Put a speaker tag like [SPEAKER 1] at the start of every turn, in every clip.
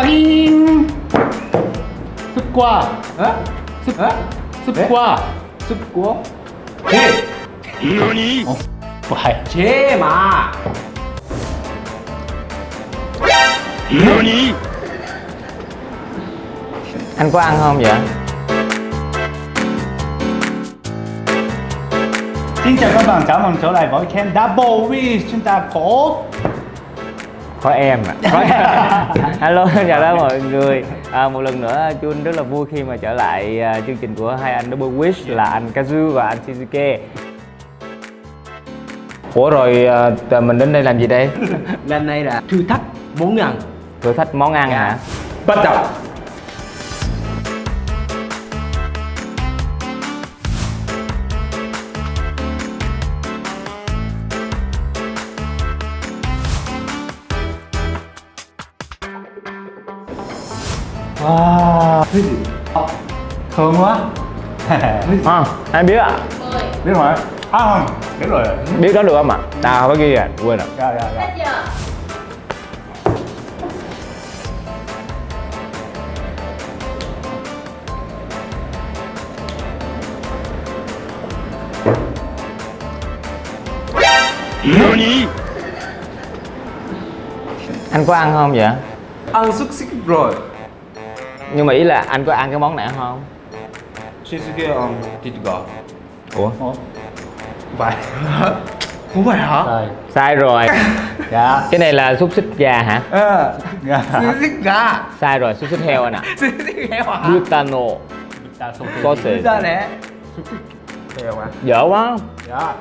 [SPEAKER 1] 빠잉 습과
[SPEAKER 2] 어?
[SPEAKER 1] 습
[SPEAKER 2] 어?
[SPEAKER 1] 습과
[SPEAKER 2] 습고 제
[SPEAKER 3] 너니?
[SPEAKER 1] 어 과일
[SPEAKER 2] 제마
[SPEAKER 3] 너니?
[SPEAKER 4] anh có ăn không vậy
[SPEAKER 1] Xin chào các bạn, chào mừng trở lại với kênh Double Wish Chúng ta có
[SPEAKER 4] có em ạ. Có hello chào tất mọi người. À, một lần nữa chun rất là vui khi mà trở lại à, chương trình của hai anh double wish là anh kazu và anh shizuke ủa rồi à, mình đến đây làm gì đây?
[SPEAKER 2] Lần này là thử thách món ăn.
[SPEAKER 4] Thử thách món ăn hả?
[SPEAKER 2] Bắt đầu
[SPEAKER 1] Wow. Thơm quá.
[SPEAKER 4] À, ai biết ạ.
[SPEAKER 1] Biết rồi. À không, biết rồi.
[SPEAKER 4] Biết đó được không ạ? À phải ghi à quên rồi.
[SPEAKER 1] Dạ, dạ, dạ.
[SPEAKER 3] 니?
[SPEAKER 4] anh có ăn không vậy?
[SPEAKER 2] Ăn xúc xích rồi
[SPEAKER 4] nhưng mà ý là anh có ăn cái món này không?
[SPEAKER 2] Shizuke ăn thịt gà.
[SPEAKER 4] Ủa?
[SPEAKER 1] Ủa? Phải.
[SPEAKER 2] Không phải hả?
[SPEAKER 1] Rồi.
[SPEAKER 4] Sai rồi.
[SPEAKER 1] Dạ.
[SPEAKER 4] Cái này là xúc xích gà hả?
[SPEAKER 2] Ờ.
[SPEAKER 1] Dạ.
[SPEAKER 2] Xúc xích gà.
[SPEAKER 4] Sai rồi xúc xích heo anh ạ.
[SPEAKER 2] Xúc xích heo hả?
[SPEAKER 4] Butano sausage
[SPEAKER 2] ra nè. Heo hả?
[SPEAKER 4] Dở quá.
[SPEAKER 1] Dạ.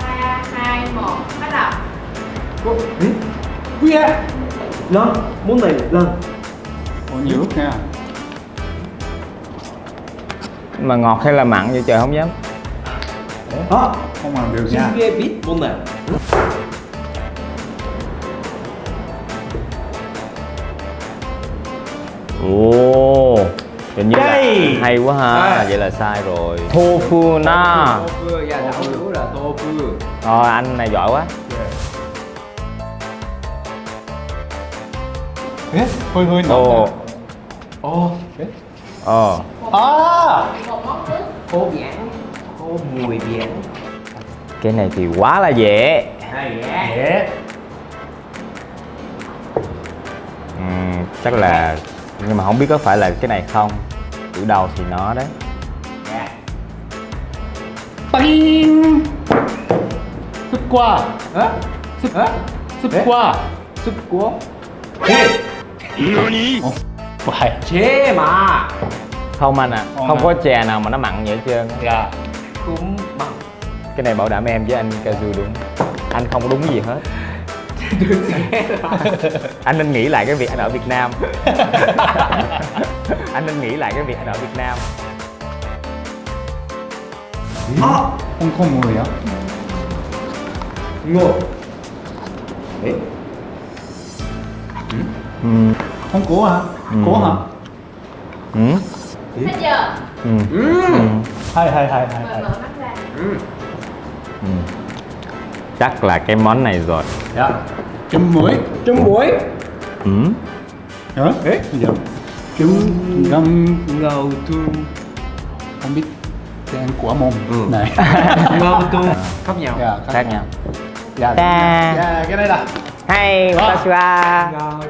[SPEAKER 5] Ba hai một bắt đầu
[SPEAKER 2] À Lần, món này lần
[SPEAKER 1] Ủa nhiều lúc nha.
[SPEAKER 4] Mà ngọt hay là mặn vậy trời không dám.
[SPEAKER 2] Hả?
[SPEAKER 1] Không làm được nha.
[SPEAKER 2] Shizuke biết món này
[SPEAKER 4] ồ hình như là
[SPEAKER 1] Đây.
[SPEAKER 4] hay quá ha.
[SPEAKER 2] À.
[SPEAKER 4] vậy là sai rồi. Tofu na.
[SPEAKER 2] Tofu, dạ đảo là tofu.
[SPEAKER 4] Rồi anh này giỏi quá
[SPEAKER 1] えほい
[SPEAKER 4] ほ
[SPEAKER 1] いな
[SPEAKER 4] お
[SPEAKER 1] お
[SPEAKER 5] えああ
[SPEAKER 2] ô biển ô mùi biển
[SPEAKER 4] cái này thì quá là dễ.
[SPEAKER 1] Dễ.
[SPEAKER 4] Uhm, chắc là nhưng mà không biết có phải là cái này không. Chữ đầu thì nó đấy.
[SPEAKER 1] Bing!
[SPEAKER 2] súp
[SPEAKER 1] qua! súp,
[SPEAKER 2] súp qua, súp
[SPEAKER 3] qua! Sức
[SPEAKER 1] quá! Nani? Phải
[SPEAKER 2] Chê mà.
[SPEAKER 4] Không anh à,
[SPEAKER 1] không à.
[SPEAKER 4] có chè nào mà nó mặn vậy hết trơn
[SPEAKER 1] Dạ.
[SPEAKER 2] Cũng mặn.
[SPEAKER 4] Cái này bảo đảm em với anh Kazu đúng Anh không đúng gì hết. Anh nên nghĩ lại cái việc anh ở Việt Nam. Anh nên nghĩ lại cái việc anh ở Việt Nam.
[SPEAKER 2] À,
[SPEAKER 1] không không người á
[SPEAKER 2] ngồi đấy
[SPEAKER 4] ừ.
[SPEAKER 1] Không có hả? Có hả?
[SPEAKER 4] Ừ.
[SPEAKER 5] Hết chưa?
[SPEAKER 4] Ừ.
[SPEAKER 2] Ừm
[SPEAKER 1] Hay hay hay hay hay
[SPEAKER 5] mở mắt ra
[SPEAKER 2] Ừm
[SPEAKER 4] Ừ. chắc là cái món này rồi
[SPEAKER 1] Dạ Chấm muối
[SPEAKER 2] Trứng muối
[SPEAKER 4] ừ.
[SPEAKER 1] Hả?
[SPEAKER 2] Ê.
[SPEAKER 1] Bây giờ Chấm ngâm
[SPEAKER 2] Ngầu tu
[SPEAKER 1] Không biết tên của môn
[SPEAKER 2] Ừ.
[SPEAKER 1] này
[SPEAKER 2] Ngầu tu Khác nhau
[SPEAKER 1] Dạ
[SPEAKER 4] khác nhau
[SPEAKER 1] Dạ. Dạ cái này là
[SPEAKER 4] hay
[SPEAKER 1] Đó.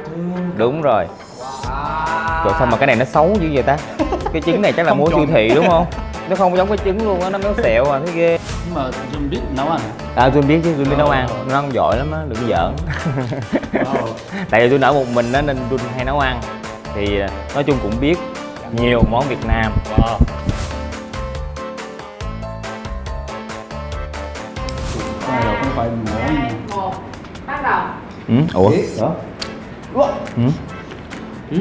[SPEAKER 4] Đúng rồi.
[SPEAKER 2] Wow
[SPEAKER 4] Trời sao mà cái này nó xấu dữ vậy ta? Cái trứng này chắc là
[SPEAKER 1] Không
[SPEAKER 4] mua siêu thị đúng không? Nó không giống cái trứng luôn á, nó méo xẹo à, thấy ghê.
[SPEAKER 1] Nhưng mà Jun biết nấu ăn?
[SPEAKER 4] À tôi biết chứ, tôi biết nấu
[SPEAKER 1] Ờ.
[SPEAKER 4] ăn. Nó ăn giỏi lắm á, đừng giỡn. Tại vì tôi nở một mình á nên tôi hay nấu ăn. Thì à, nói chung cũng biết nhiều món Việt Nam.
[SPEAKER 1] Wow. Cái này là không phải
[SPEAKER 5] hai một bắt đầu.
[SPEAKER 4] Ừ? Ủa?
[SPEAKER 2] Ê, Đó Ủa
[SPEAKER 4] Ừ?
[SPEAKER 2] Ừ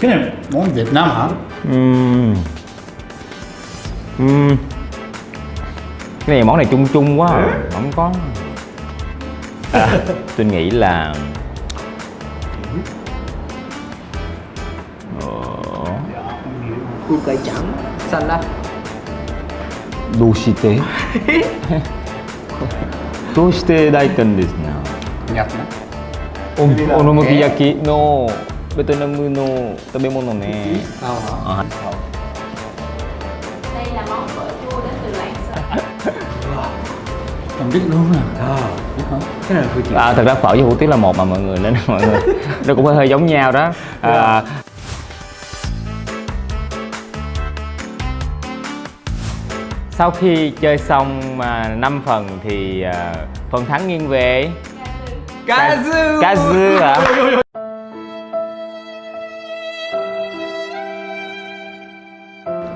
[SPEAKER 1] Cái này món Việt Nam hả?
[SPEAKER 4] Ừm. Ừm. Cái này món này chung chung quá à. Không có à, Tôi nghĩ là
[SPEAKER 2] Củ cải trắng Xanh lá
[SPEAKER 4] どうしてどうして大根ですね
[SPEAKER 1] Nhật nữa
[SPEAKER 4] お好み焼きのベトナムの食べ物ね
[SPEAKER 2] Ờ hả?
[SPEAKER 4] À.
[SPEAKER 5] đây là món phở chua đến từ lạng sơn
[SPEAKER 1] Không biết luôn à
[SPEAKER 2] Ờ
[SPEAKER 1] Biết hả?
[SPEAKER 2] Cái này là Phương Chị
[SPEAKER 4] À, thật ra phở với hủ tiếu là một mà mọi người nên mọi người nó cũng hơi hơi giống nhau đó à, sau khi chơi xong à, 5 phần thì à, phần thắng nghiêng về.
[SPEAKER 2] Cá dư.
[SPEAKER 4] hả?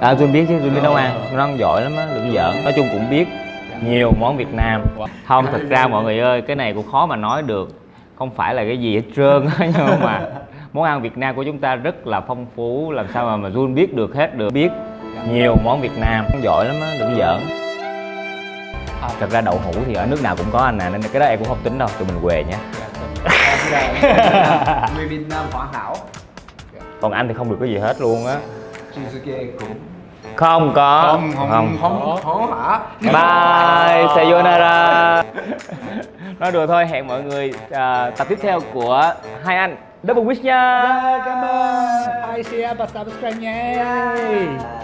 [SPEAKER 4] À tôi biết chứ tôi biết nấu ăn. Nó ăn giỏi lắm á đừng giỡn. Nói chung cũng biết nhiều món Việt Nam. Không thật ra mọi người ơi cái này cũng khó mà nói được. Không phải là cái gì hết trơn á nhưng mà món ăn Việt Nam của chúng ta rất là phong phú làm sao mà mà Jun biết được hết được. Biết nhiều món Việt Nam. Giỏi lắm á đừng giỡn. Thật ra đậu hũ thì ở nước nào cũng có anh à nên cái đó em cũng không tính đâu tụi mình què nhé
[SPEAKER 2] Người Việt Nam hoàn hảo.
[SPEAKER 4] Còn anh thì không được cái gì hết luôn á. Không có.
[SPEAKER 1] Không, không,
[SPEAKER 2] Không, không hả?
[SPEAKER 4] bye sayonara. Nói đùa thôi hẹn mọi người à, tập tiếp theo của hai anh. Double wish nha.
[SPEAKER 1] Cảm ơn. Ai share và subscribe nha